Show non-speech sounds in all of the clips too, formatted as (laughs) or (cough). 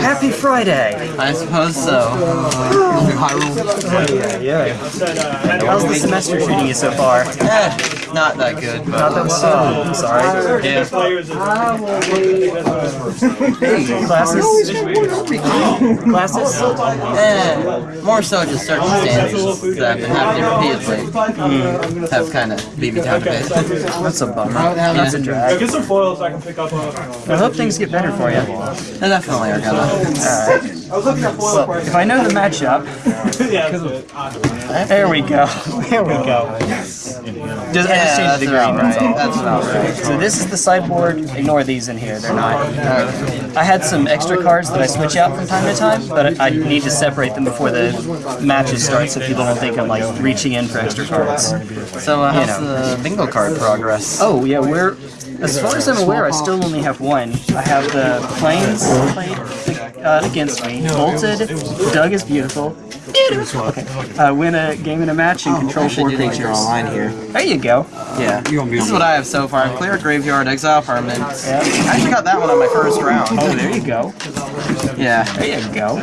Happy Friday! I suppose so. Yeah, yeah. How's the semester treating you so far? Eh, not that good, but Not that well. I'm sorry. yeah. Classes? Classes? Eh, more so just circumstances that have been happening repeatedly have kind of beat me down a bit. That's a bummer. That's a drag. Get some foils so I can pick up. I hope things get better for you. They definitely are gonna. Alright. I was looking at foil Well, if I know the matchup, (laughs) yeah, there we go. There we go. Just, I just changed the green, right. That's about right. So this is the sideboard. Ignore these in here. They're not. I had some extra cards that I switch out from time to time, but I I need to separate them before the matches start, so people don't think I'm like reaching in for extra cards. So uh, how's the bingo card progress? Oh yeah, we're. As far as I'm aware, I still only have one. I have the planes played uh, against me. Bolted. Doug is beautiful. Beautiful. Okay. Uh, win a game and a match and control Actually, four do think you're online here. There you go. Yeah. This is what I have so far. Clear graveyard, exile permanents. Yeah. I actually got that one on my first round. Oh, there you go. Yeah. There you go.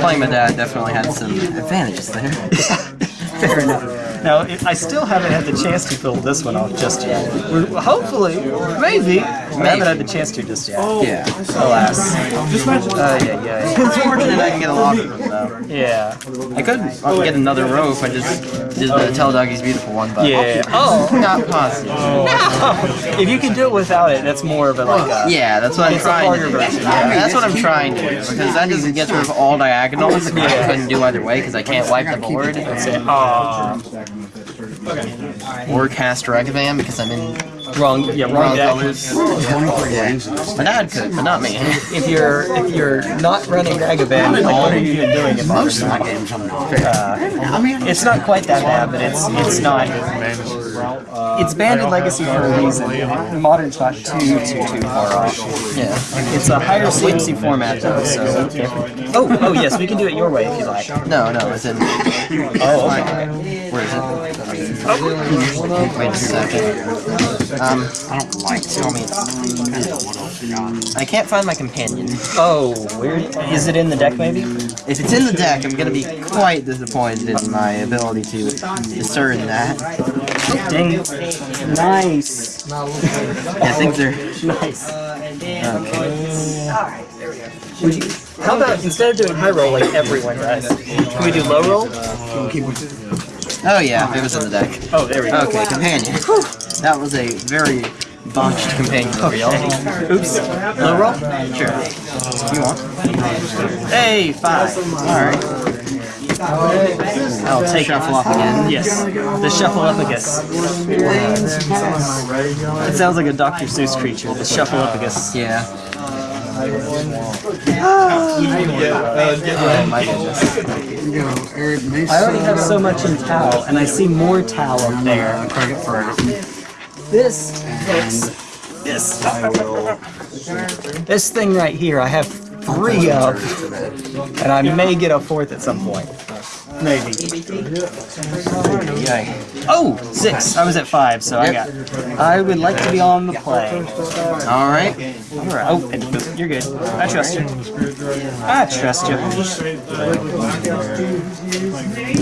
Playing my dad definitely had some advantages there. (laughs) Fair enough. Now, it, I still haven't had the chance to fill this one off just yet. We're, hopefully, maybe, I haven't had the chance to just yet. Yeah. Alas. Uh, yeah, yeah. (laughs) It's fortunate I can get a lot of them though. Yeah. I could get another row if I just did the Tell Doggy's Beautiful one, but Yeah. Oh, not possible. if you can do it without it, that's more of a like a. Yeah, that's what I'm trying to do. version, Yeah, yeah. that's what I'm trying to do because that just gets rid of all diagonals. which I couldn't do either way because I can't wipe the board Aw. or cast Ragavan because I'm in Wrong. Yeah, wrong wrong deck. colors. Yeah. My dad could, but not me. If you're if you're not running Ragavan, like what are you even doing in Most of my games, uh, It's not quite that bad, but it's it's not. It's banned in Legacy for a reason. Modern's not too too too far off. Yeah. It's a higher CMC format though, so. Oh oh yes, we can do it your way if you like. No, no, it's in. Oh okay. Where is it? Wait a second. Um, I don't like tell me. I can't find my companion. Oh, weird. Is it in the deck maybe? If it's in the deck, I'm gonna be quite disappointed in my ability to discern that. Dang. Nice. Yeah, things are Nice. okay. Would you, how about instead of doing high roll like everyone does, can we do low roll? Oh yeah, it was in the deck. Oh, there we go. Okay, companion. That was a very botched companion reveal. Oops. Low roll? Sure. You want? Hey, five. Alright. I'll take Shuffle off again. Yes, the Shuffleupagus. It sounds like a Dr. Seuss creature, the Shuffleupagus. Yeah. I already have so much in Tau, and I see more Tau up there. This, this, this, this thing right here, I have three of, and I may get a fourth at some point. Maybe. Yay. Oh, six. I was at five, so I got. I would like to be on the play. Alright. All right. Oh, and boop, you're good. I trust you. I trust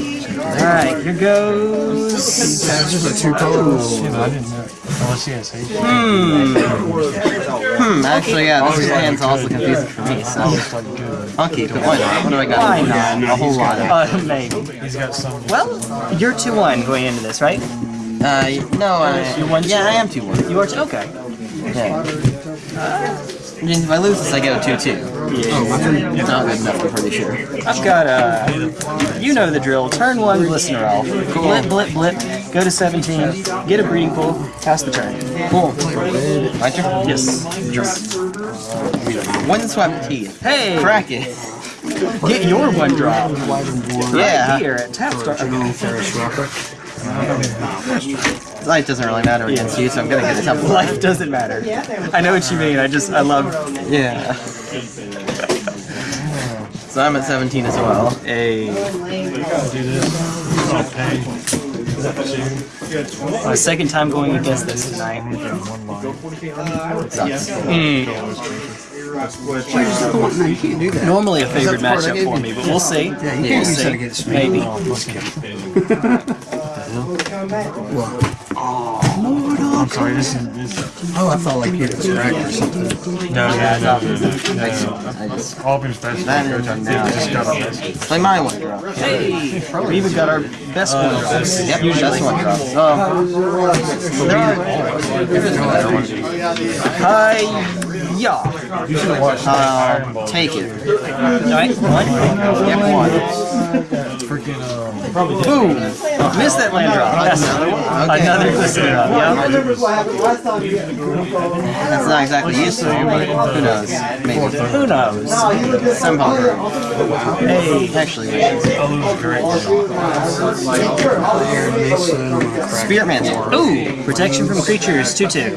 you. All right, here goes. Hmm, hmm. actually, yeah, this hand's also confusing for me, so. I'll keep it. Why not? What do I got? Why not? A whole lot of. Uh, maybe. Well, you're two one going into this, right? Uh, no, I. You won Yeah, I am 2 1. You are two. Okay. Yeah. I mean, if I lose this, I get a 2 2. It's not good enough, I'm pretty sure. I've got a. You know the drill. Turn one, Glistener Elf. Blip, blip, blip. Go to 17. Get a breeding pool. Pass the turn. Cool. My turn? Yes. Windswept Heath. Hey, Crack it. get your one drop. Yeah. Right here at Tap Start. Life doesn't really matter against you, so I'm gonna get a temple. Life doesn't matter. I know what you mean. I just, I love. Yeah. (laughs) So I'm at 17 as well. A. My second time going against this tonight. Sucks. Mm. No, you can't do that. Normally a favored That's the part I matchup for me, but we'll see. Yeah, we'll can't use (laughs) (laughs) see. that against me. Maybe. I'm sorry, this is this. Oh, I thought like you had distract or something. No, yeah, no, no, no, no. Auburn special That coach, is I now. just got on this. Play my one drop. Hey, we even got our best uh, one. Yep, that's one drop. Oh, Hi, yeah. uh, take it. Right, one. Yep, one. Freaking, um, Boom. Missed that land drop. Yes. Okay. Another glistener up. Yeah. That's not exactly useful, but who knows? Maybe. Who knows? Somehow. Hey. Actually, maybe. Spirit Mantle. Ooh, protection from creatures, 2 2. Yep.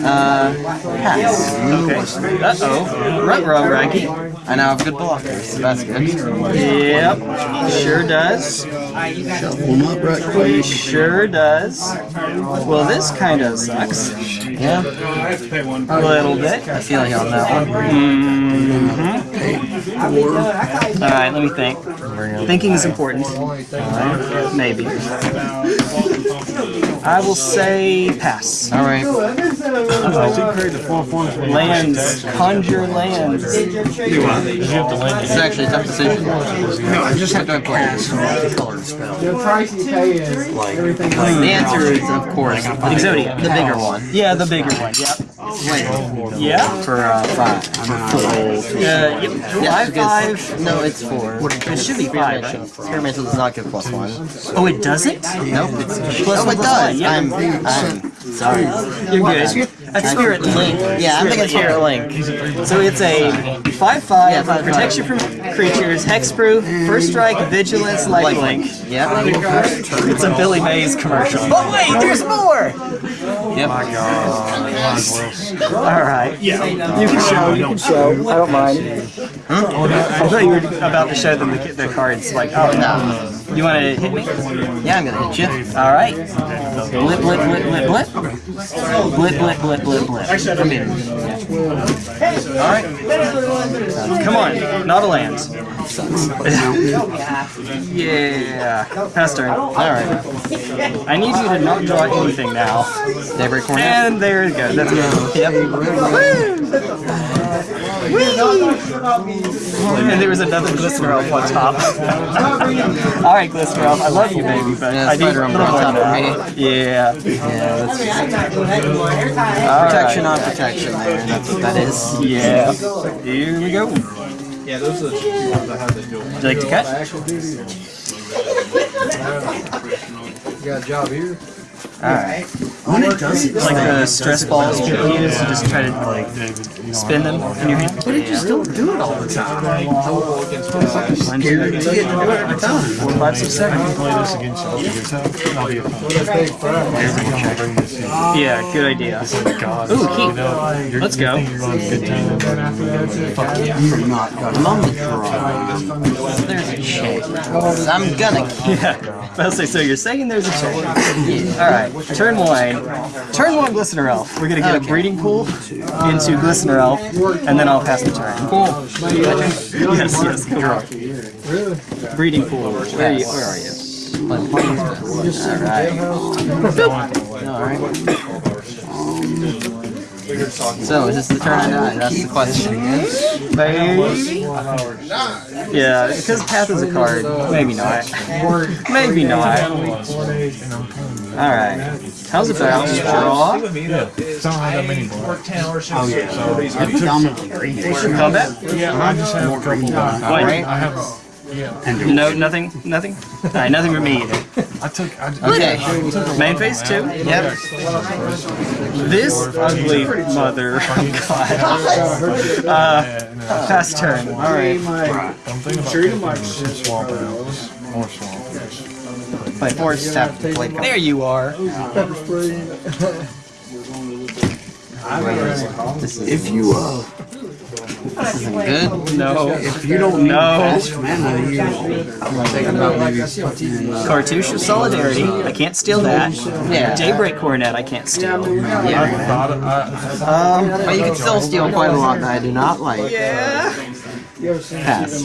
Uh, pass. Okay. Uh oh. Rutro Raggy. I now have good blockers, so that's good. Yep. Sure does. Shuffle up right He quick. sure does. Well, this kind of sucks. Yeah, A little bit. I feel you on that one. Alright, let me think. Thinking is important. Alright, Maybe. I will say pass. All right. Lands. Conjure lands. It's actually a tough decision. No, I just have to play this colored spell. The answer is, of course, Exodia. the bigger one. Yeah, the bigger one. Yep. Wait, Yeah. for uh, five. Uh, yep. Yeah, Five, five. No, it's four. It should be five, right? Spirit does not give plus one. Oh, it doesn't? Nope, it's Plus oh, one, it does. yeah. I'm, I'm sorry. You're good. That's Spirit Link. Yeah, I'm thinking Spirit Link. So it's a 5-5, Yeah, five, protection from creatures, hexproof, first strike, vigilance, lifelink. Yep. It's a Billy Mays commercial. Oh wait, there's more! Yep. My God. Alright. Yeah. You can show, you can show. I don't mind. I thought you were about to show them the, the cards, like, oh no. You want to hit me? Yeah, I'm gonna hit you. Alright. Blip, blip, blip, blip, blip. Blip, blip, blip, blip, blip. Come here. Alright. Come on, not a land. (laughs) yeah. Pass turn. Alright. I need you to not draw anything now. Daybreak Coronet. And there it goes. That's good. Yep. Woo! And there was another Glistener Elf on top. Alright, Glistener Elf, I love you, baby, but Yeah, I need a little Umbra more on than top that. Yeah. Yeah, that's Alright. protection on protection there. That's what that is. Yeah. Here we go. Yeah, those are the two ones I had to don't Would you like to cut? Got a job here? Alright. When it does it, Like the stress balls you use to just try to like spin them in your hand. but it just don't do it all the time. One, two, You get to do it every time. four, five, six, seven. Play this against. I'll be a fun. Yeah, good idea. God, Ooh, you keep. know, you're, Let's you go. think you're on a good team. Fuck you. You're not gonna. I'm on the draw. There's a chance. I'm gonna keep. Yeah. I'll say, so you're saying there's a chance. Alright, turn one. Turn one Glistener Elf. We're gonna get a breeding pool into Glistener Elf, and then I'll pass the turn. Cool. Yes, yes, cool. Breeding pool. Where are you? Where are you? Alright. So, is this the turn I die? That's the question. Maybe. Yeah, because Path is a card. Maybe not. Maybe not. Alright. How's it about draw? I don't have that many more. Oh, yeah. Predominantly green. Combat? Yeah, I just have a couple. I What? have. Yeah, No, nothing? Nothing? Alright, nothing from me either. I took. I, Okay. Main phase two? Yep. This ugly mother. God. Uh, pass turn. Alright. I'm thinking about taking some swamp owls. More swamp owls. Play four, tap the blade. There you are. (laughs) This is If you, uh, This isn't good. No. If you don't need No. fast mana, you I'm thinking about maybe putting uh, Cartouche of Solidarity. I can't steal that. Yeah. Daybreak Coronet. I can't steal. Um, but you can still steal quite a lot that I do not like. Yeah. Pass.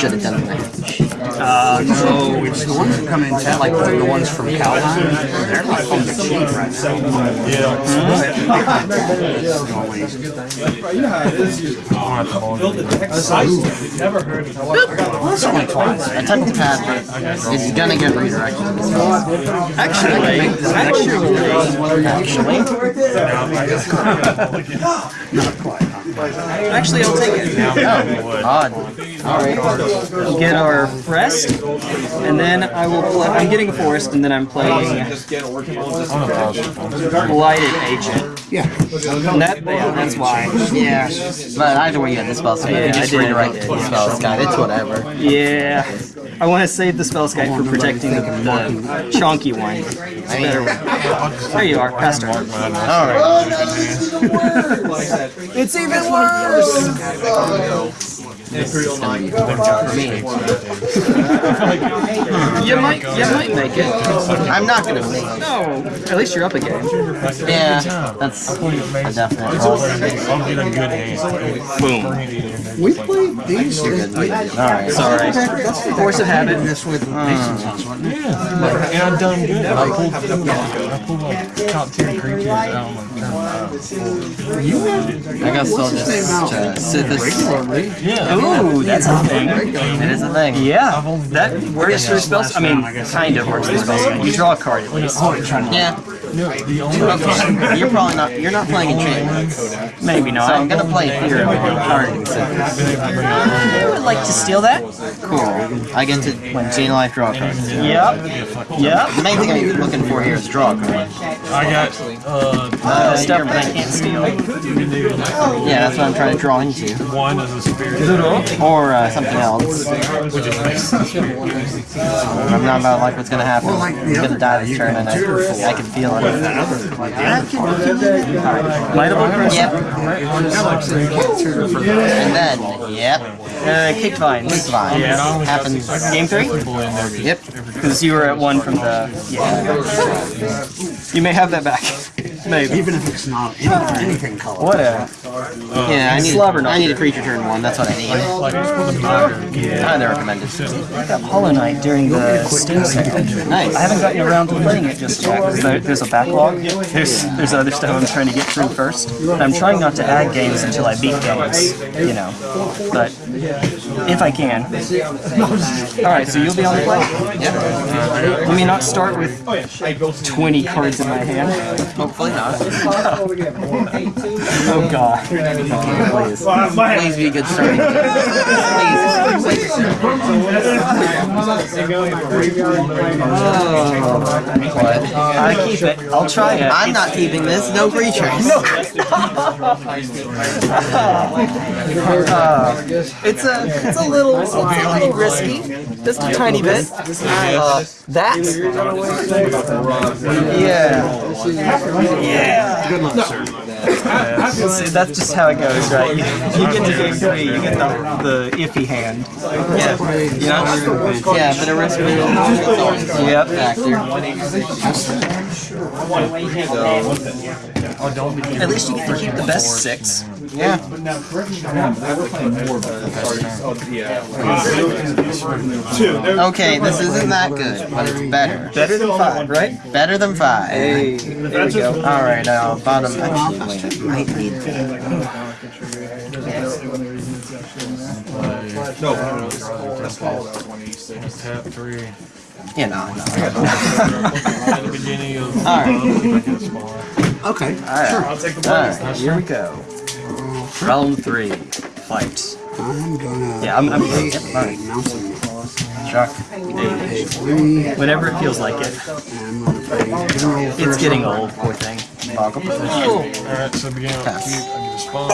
Should have done that. Uh, no. which the ones that come in town, like the ones from Calhoun, they're like on the cheap right now. That's only twice. I took the pass, but it's gonna get redirected. Actually, actually, actually, actually, I'll take it. Odd. Alright. Get our rest, and then I will play. I'm getting a forest, and then I'm playing Just get workable, just. Blighted Agent. Yeah. That, yeah, that's why. Yeah. But either way, you had the spell save. Yeah, you just I did. redirected the spell save. It's whatever. Yeah. I want to save the Spellskite for protecting the, the chonky one. It's a better one. There you are, Pastor. Alright. It's even worse! (laughs) You might, you might make it. I'm not gonna make it. No, at least you're up a game. Yeah, that's a definite loss. I'll get a good hand. We played these. Alright. Sorry. Force of habit. This with Mason's house, wasn't it? And I've done good. I pulled, I pulled like top tier creatures out on the turn. I guess I'll just uh, sit this. Ooh, that's a thing. It is a thing. Yeah, that works for spells. I mean, kind of works for spells. You draw a card at least. Yeah. The only Okay. (laughs) You're probably not. You're not playing enchantment. Maybe So I'm gonna play Hero card. I (laughs) would like to steal that. Cool. I get to gain life draw a card. Yep. Yep. The main thing I'm looking for here is draw a card. I got uh Uh, stuff that I can't steal. Yeah, that's what I'm trying to draw into. one as a spirit. Or uh, something else. Which is nice. I'm not about like what's gonna happen. He's gonna die this turn and I, I can feel it. Might have Yep. And then, yep. Uh, kicked vines. It's fine. Yeah. Happens. Game three? Yep. Because you were at one from the. Yeah. You may have that back. (laughs) Maybe. Even if it's not any- anything color. What a. Yeah, I need, Slobber I need a creature turn one. That's what I need. Highly recommended. I got Hollow Knight during the Steam sale. Nice. I haven't gotten around to playing it just yet because there, there's a backlog. There's there's other stuff I'm trying to get through first. And I'm trying not to add games until I beat games, you know. But if I can. All right, so you'll be on the play. Yep. Let me not start with 20 cards in my hand. Hopefully not. Oh God. Please. Please be a good starting. Please. What? I keep it. I'll try it. I'm not keeping this. No creatures. (laughs) (laughs) Uh, it's a it's a little it's a little risky, just a tiny bit. Uh, that yeah yeah. Good luck, sir. See, that's just how it goes, right? You, you get to game three, you get the, the iffy hand. Yeah. Yeah. Yeah, but a risk is Yep. factor. At least you get to keep the best six. Yeah. Okay, this isn't that good, but it's better. Better than five, right? Better than five. Hey, there we go. Alright, now bottom actually wait, I might need that. Tap three. You know, no. At (laughs) the beginning of Alright. Okay. Alright. Here we go. Round three. Fight. I'm gonna. Yeah, I'm- I'm- pay yep, a alright. mountain. Chuck. Pay Whenever it feels like it. I'm gonna pay general It's getting old, poor thing. Alright, so beginning of the cube, I a spawn.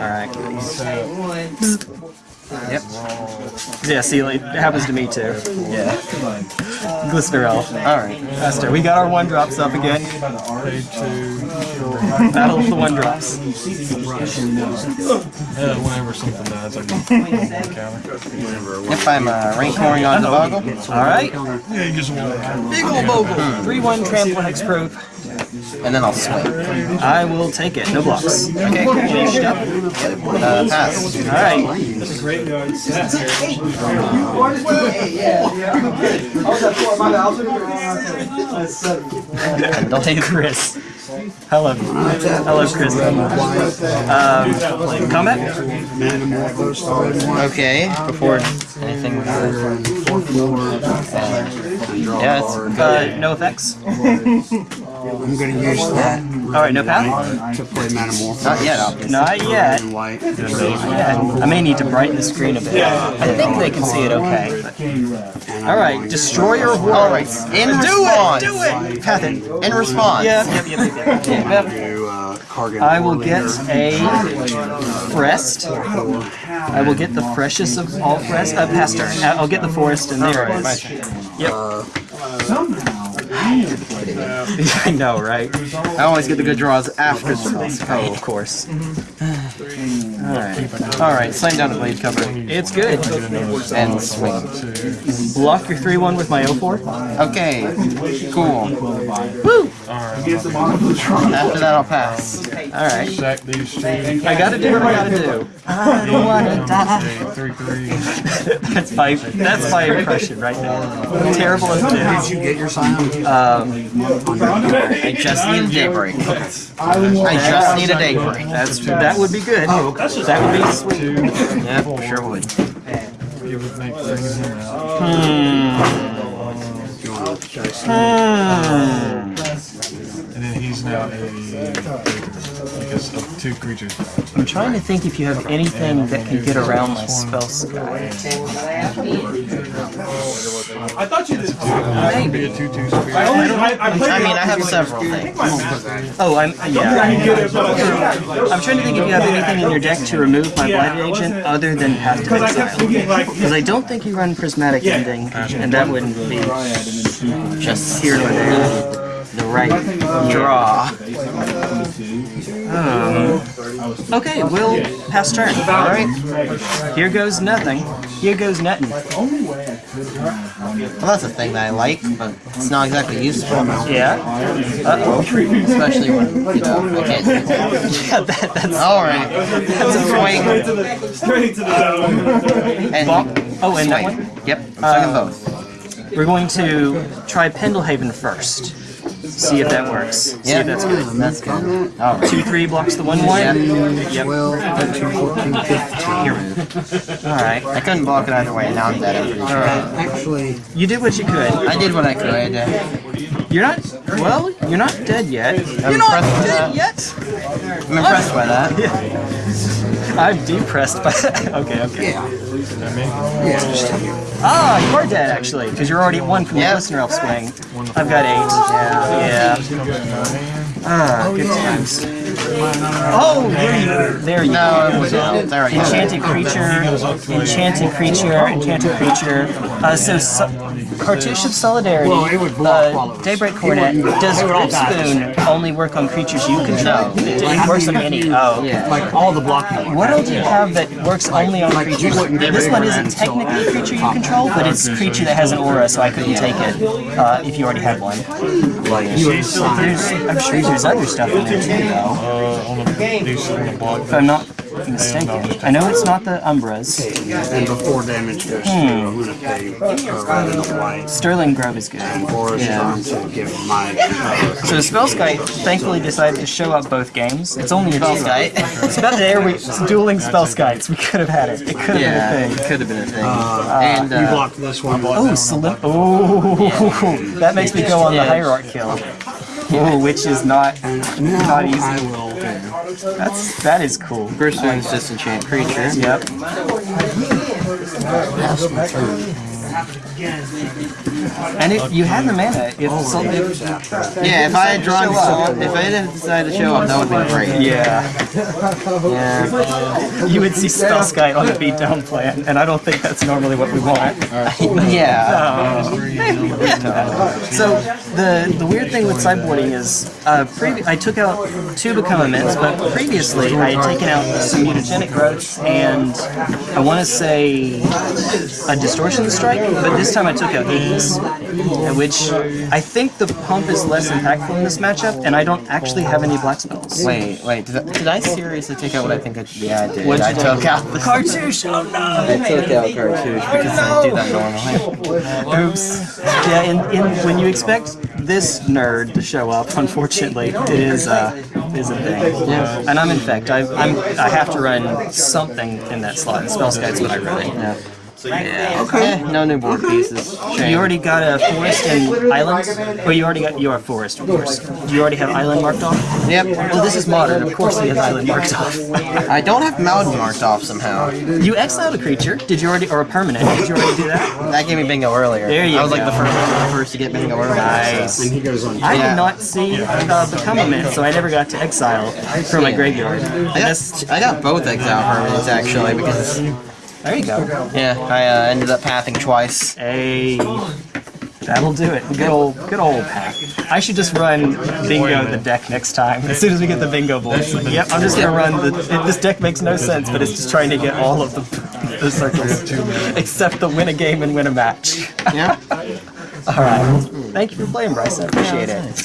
Alright. Yep. Yeah, see, it happens to me too. Yeah. Glisterel. Alright. Faster. We got our one drops up again. Battle of the one drops. Yeah, whenever something dies, I can counter. If I'm uh, rank pouring on the bogle. Alright. Yeah, just want Big ol' bogle. 3 1 trample hexproof. And then I'll swing. I will take it. No blocks. Okay, finished up. Uh, pass. Alright. Delay (laughs) Chris. Hello. Hello, Chris. Um, combat? Okay, before anything. Yeah, it's Uh, no effects. (laughs) I'm gonna use that Alright, no path? to play Metamorph. not yet, obviously. Not yet. And white. Yeah, I may need to brighten the screen a bit. I think they can see it okay. Alright, destroyer of Alright, worlds. in Do it! response. Do it! Path it. In response. Yep, yep, yep, yep, yep. yep. Do, uh, Kargan I will get a Frest. I will get the freshest of all Frest. Uh, past turn. Uh, I'll get the Forest and there it is. Yep. I know, right? I always get the good draws after the Oh, of course. Mm-hmm. Alright. Alright, slam down a blade cover. It's good. And swing. Block your 3-1 with my 0-4. Okay, cool. Woo! After that, I'll pass. Alright. sack these two. I gotta do what I gotta do. I don't wanna die. Three, three. (laughs) That's my, that's my impression right now. Terrible as it is. Did you get your sign? Um, I just need a daybreak. I just need a daybreak. That's, that would be good. That would be sweet. Yeah, sure would. You would make bringing him out. Hmm. And then he's now a because of two creatures. I'm trying to think if you have anything that can get around my Spellskite. I thought you did. Be a two-two spirit. I only I, I I mean, I have like- several things. Oh, I'm yeah. You get it, but I- I'm trying to think if you have anything in your deck to remove my Yeah, blighted agent other than Path to Because I Exile. Because I don't think you run Prismatic Ending, and that wouldn't be Just here nor there. the right uh, draw. Hmm. Okay, we'll pass turn. Alright. Here goes nothing. Here goes nothing. Well, that's a thing that I like, but it's not exactly useful. Yeah. Uh-oh. Especially when, you know, I can't. Yeah, that, that's... Alright. That's a swing. Straight to the. And. Oh, and that one? Yep, I'm swinging both. We're going to try Pendelhaven first. See if that works. See Yeah, if that's good. That's good. Alright. 2-3 blocks the 1-1. Yep. 12, 13, 14, 15. Alright. I couldn't block it either way, now I'm dead. I'm pretty. Actually, You did what you could. I did what I could. You're not... Well, you're not dead yet. I'm You're not impressed with dead that. yet! I'm impressed by that. (laughs) I'm depressed by that. (laughs) Okay, okay. yeah. I mean, Ah, you are dead actually, because you're already at one from the Yep. listener elf swing. I've got eight. Yeah. Yeah. Ah, good times. Oh, there you, there you No, go. it was. There I go. Enchanted creature, enchanted creature, enchanted creature. Uh, so, so Cartouche of Solidarity, Well, it would block while it uh, Daybreak it Coronet, does it would all Rip die at the same Spoon only work on creatures you control? It works on any. Oh. Yeah. Like all the blocking. What else do you have that works only on creatures? wouldn't This one isn't technically a creature you control, but it's a creature that has an aura, so I couldn't take it uh, if you already had one. Like you There's. I'm sure there's other stuff in there too, though, uh, on the these on the block. if I'm not mistaken. I know it's not the Umbras. And before damage goes through, I'm gonna pay uh, red and white. Sterling Grove is good. Or is Yeah. trying to give my uh, So Spellskite thankfully decided to show up both games. It's only a Spellskite. It's about there we it's dueling Spellskites. We could have had it. It could have Yeah, been a thing. it thing. could have been a thing. uh, and you blocked this one. Oh, Salim. Oh, that makes me go on the Yeah. Hierarch kill. Oh, which is not Now not easy. I will do. That's that is cool. First one's disenchant creature. Yep. And if you had the mana, if something. Yeah, if I had drawn, so, if I had decided to show up, that would have been great. Yeah, Yeah. you would see Spellskite on the beatdown plan, and I don't think that's normally what we want. Yeah. (laughs) So the the weird thing with sideboarding is, uh, I took out two become immense, but previously I had taken out some mutagenic growths and I want to say a distortion strike, but this time I took out Hades, which I think the pump is less impactful in this matchup, and I don't actually have any black spells. Wait, wait. Did I, did I seriously take out what I think I Yeah, I did. What'd I took out the Cartouche! Oh no! I took out cartouche because I do that normally. (laughs) Oops. Yeah, in, in when you expect this nerd to show up, unfortunately, it is uh, is a thing. Yeah. And I'm infect. I I'm I have to run something in that slot. And Spellskite's what I run. Yeah. Yeah. Okay. no new board pieces. Shame. You already got a forest and islands. Well, you already got your forest, of course. Do you already have island marked off? Yep. Well, this is modern. Of course, he has island marked off. I don't have Mountain marked off somehow. You exiled a creature. Did you already, or a permanent? Did you already do that? That gave me bingo earlier. There you I was like the first, the first to get bingo earlier. Nice. so- I Yeah. did not see uh, become immense, so I never got to exile from my graveyard. And I got, I got both exile permanents actually because there you go. yeah I uh, ended up pathing twice. Hey, that'll do it. Good old, good old pack. I should just run bingo the deck next time. (laughs) As soon as we get the bingo boys. Yep, I'm just gonna run the. It, this deck makes no sense, but it's just trying to get all of the, the circles, except the win a game and win a match. (laughs) Yeah. All right. Thank you for playing, Bryce. I appreciate it.